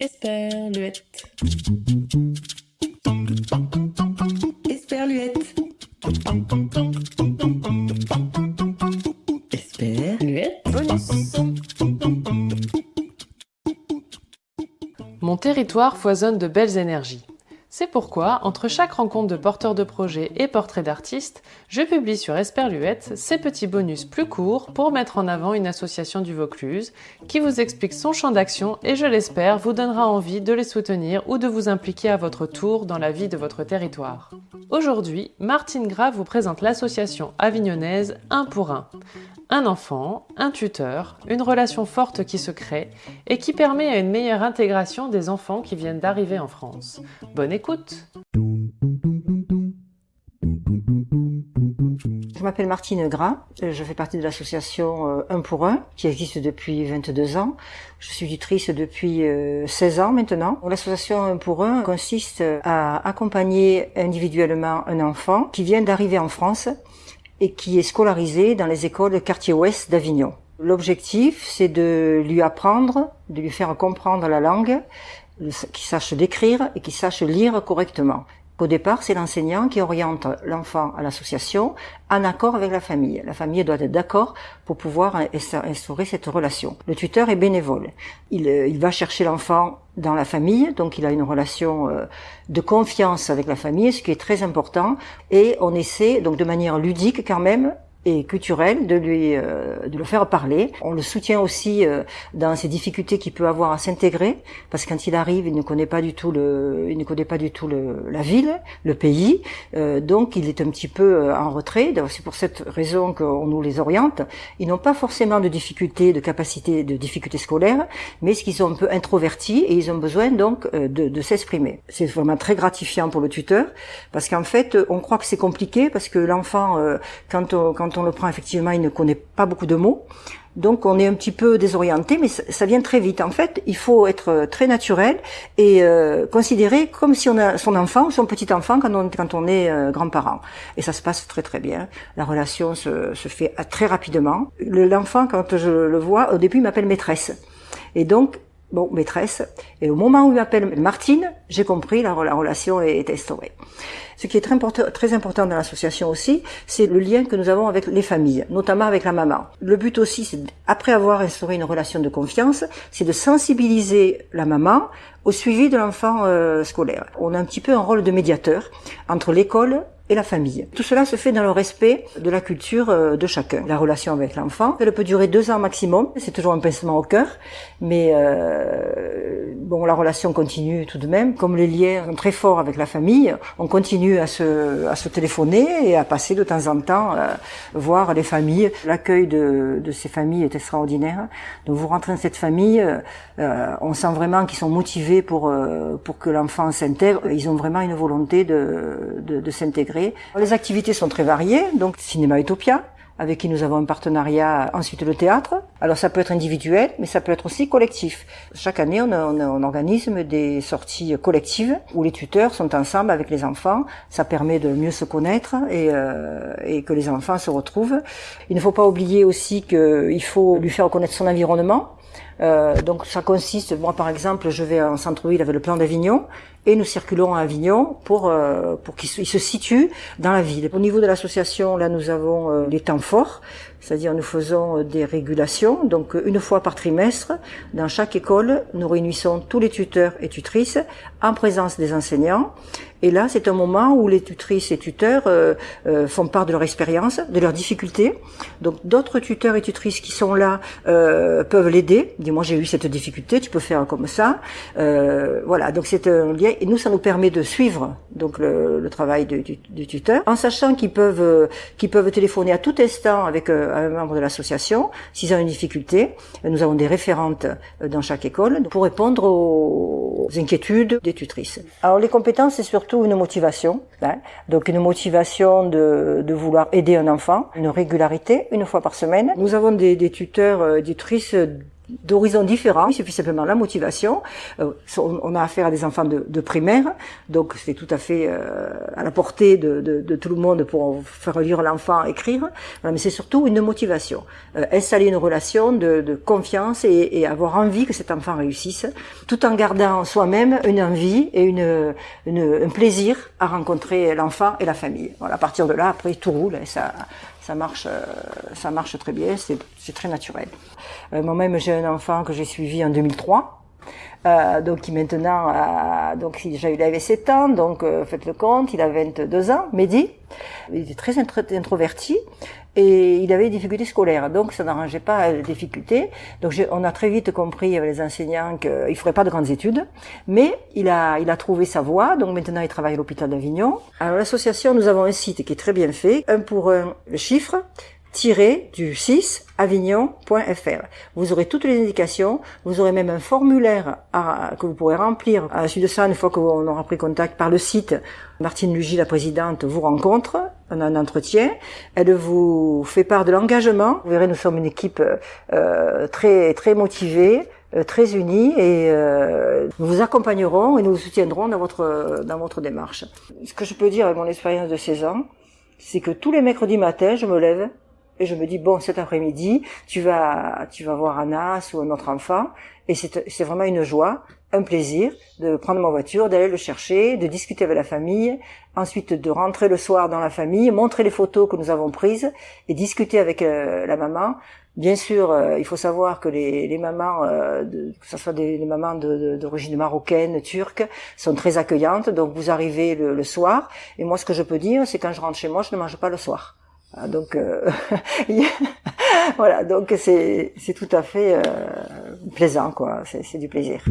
Esperluette. Esperluette. Esperluette. Mon territoire foisonne de belles énergies. C'est pourquoi, entre chaque rencontre de porteurs de projets et portraits d'artistes, je publie sur Esperluette ces petits bonus plus courts pour mettre en avant une association du Vaucluse qui vous explique son champ d'action et je l'espère vous donnera envie de les soutenir ou de vous impliquer à votre tour dans la vie de votre territoire. Aujourd'hui, Martine Gras vous présente l'association avignonnaise Un pour un. Un enfant, un tuteur, une relation forte qui se crée et qui permet une meilleure intégration des enfants qui viennent d'arriver en France. Bonne écoute Je m'appelle Martine Gras, je fais partie de l'association euh, Un pour un qui existe depuis 22 ans. Je suis tutrice depuis 16 euh, ans maintenant. L'association Un pour un consiste à accompagner individuellement un enfant qui vient d'arriver en France et qui est scolarisé dans les écoles quartier ouest d'Avignon. L'objectif, c'est de lui apprendre, de lui faire comprendre la langue, qu'il sache l'écrire et qu'il sache lire correctement. Au départ, c'est l'enseignant qui oriente l'enfant à l'association en accord avec la famille. La famille doit être d'accord pour pouvoir instaurer cette relation. Le tuteur est bénévole. Il, euh, il va chercher l'enfant dans la famille, donc il a une relation euh, de confiance avec la famille, ce qui est très important. Et on essaie, donc de manière ludique quand même, et culturel de lui euh, de le faire parler. On le soutient aussi euh, dans ses difficultés qu'il peut avoir à s'intégrer parce que quand il arrive, il ne connaît pas du tout le il ne connaît pas du tout le, la ville, le pays. Euh, donc il est un petit peu en retrait. C'est pour cette raison qu'on nous les oriente. Ils n'ont pas forcément de difficultés, de capacités, de difficultés scolaires, mais ce qu'ils sont un peu introvertis et ils ont besoin donc de, de s'exprimer. C'est vraiment très gratifiant pour le tuteur parce qu'en fait, on croit que c'est compliqué parce que l'enfant quand on, quand on le prend, effectivement, il ne connaît pas beaucoup de mots. Donc on est un petit peu désorienté, mais ça, vient très vite. En fait, il faut être très naturel et euh, considérer comme si on a son enfant ou son petit enfant quand on, quand on est euh, grand-parent. Et ça se passe très très bien. La relation se, se fait très rapidement. L'enfant, quand je le vois, au début, il m'appelle maîtresse. Et donc, bon, maîtresse. Et au moment où il m'appelle Martine, j'ai compris, la, la relation est instaurée. Ce qui est très important, très important dans l'association aussi, c'est le lien que nous avons avec les familles, notamment avec la maman. Le but aussi, c'est après avoir instauré une relation de confiance, c'est de sensibiliser la maman au suivi de l'enfant euh, scolaire. On a un petit peu un rôle de médiateur entre l'école la famille. Tout cela se fait dans le respect de la culture euh, de chacun. La relation avec l'enfant, elle peut durer deux ans maximum. C'est toujours un pincement au cœur, mais euh, bon, la relation continue tout de même. Comme les liens sont très forts avec la famille, on continue à se, téléphoner et à passer de temps en temps euh, voir les familles. L'accueil de, ces familles est extraordinaire. Donc vous rentrez dans cette famille, on sent vraiment qu'ils sont motivés pour que l'enfant s'intègre. Ils ont vraiment une volonté de s'intégrer les activités sont très variées, donc Cinéma Utopia, avec qui nous avons un partenariat, ensuite le théâtre. Alors ça peut être individuel, mais ça peut être aussi collectif. Chaque année, on, organise des sorties collectives où les tuteurs sont ensemble avec les enfants. Ça permet de mieux se connaître et, euh, et que les enfants se retrouvent. Il ne faut pas oublier aussi qu'il faut lui faire connaître son environnement. Euh, donc ça consiste, moi par exemple, je vais en centre-ville avec le plan d'Avignon et nous circulons à Avignon pour euh, pour qu'il se, situe dans la ville. Au niveau de l'association, là nous avons euh, les temps forts, c'est-à-dire nous faisons euh, des régulations. Donc une fois par trimestre, dans chaque école, nous réunissons tous les tuteurs et tutrices en présence des enseignants. Et là, c'est un moment où les tutrices et tuteurs euh, euh, font part de leur expérience, de leurs difficultés. Donc d'autres tuteurs et tutrices qui sont là euh, peuvent l'aider. Dis-moi, j'ai eu cette difficulté, tu peux faire comme ça. voilà, donc c'est un lien. Et nous, ça nous permet de suivre donc le, le travail du, du, tuteur, en sachant qu'ils peuvent qu'ils peuvent téléphoner à tout instant avec membre de l'association s'ils ont une difficulté. Nous avons des référentes dans chaque école pour répondre aux inquiétudes des tutrices. Alors les compétences, c'est surtout une motivation, hein. donc une motivation de, de, vouloir aider un enfant, une régularité, une fois par semaine. Nous avons des, des tuteurs, euh, tutrices d'horizons différents. Il suffit simplement la motivation. Euh, on a affaire à des enfants de, primaire, donc c'est tout à fait euh, à la portée de, tout le monde pour faire lire l'enfant écrire. Mais c'est surtout une motivation. Euh, installer une relation de, confiance et, avoir envie que cet enfant réussisse, tout en gardant soi-même une envie et un plaisir à rencontrer l'enfant et la famille. À partir de là, après tout roule ça ça marche, euh, ça marche très bien, c'est très naturel. Euh, Moi-même, j'ai un enfant que j'ai suivi en 2003. Euh, donc qui maintenant a, donc il, il avait 7 ans, donc euh, faites le compte, il a 22 ans, Mehdi. Il était très introverti et il avait des difficultés scolaires, donc ça n'arrangeait pas les difficultés. Donc on a très vite compris avec les enseignants qu'il ne ferait pas de grandes études, mais il a, il a trouvé sa voie, donc maintenant il travaille à l'hôpital d'Avignon. Alors l'association, nous avons un site qui est très bien fait, un pour un, le chiffre, tiré du 6 avignon.fr. Vous aurez toutes les indications, vous aurez même un formulaire que vous pourrez remplir. À la suite de ça, une fois qu'on aura pris contact par le site, Martine Lugy, la présidente, vous rencontre, on un entretien, elle vous fait part de l'engagement. Vous verrez, nous sommes une équipe euh, très très motivée, euh, très unis et euh, nous vous accompagnerons et nous vous soutiendrons dans votre dans votre démarche. Ce que je peux dire avec mon expérience de 16 ans, c'est que tous les mercredis matin, je me lève et je me dis bon cet après-midi tu vas tu vas voir Anas ou un autre enfant et c'est vraiment une joie un plaisir de prendre ma voiture d'aller le chercher de discuter avec la famille ensuite de rentrer le soir dans la famille montrer les photos que nous avons prises et discuter avec euh, la maman Bien sûr, euh, il faut savoir que les, les mamans, euh, de, que ce soit des mamans d'origine marocaine, turque, sont très accueillantes. Donc vous arrivez le, le, soir, et moi ce que je peux dire, c'est quand je rentre chez moi, je ne mange pas le soir. Ah, donc euh, voilà, donc c'est c'est tout à fait euh, plaisant quoi, c'est du plaisir.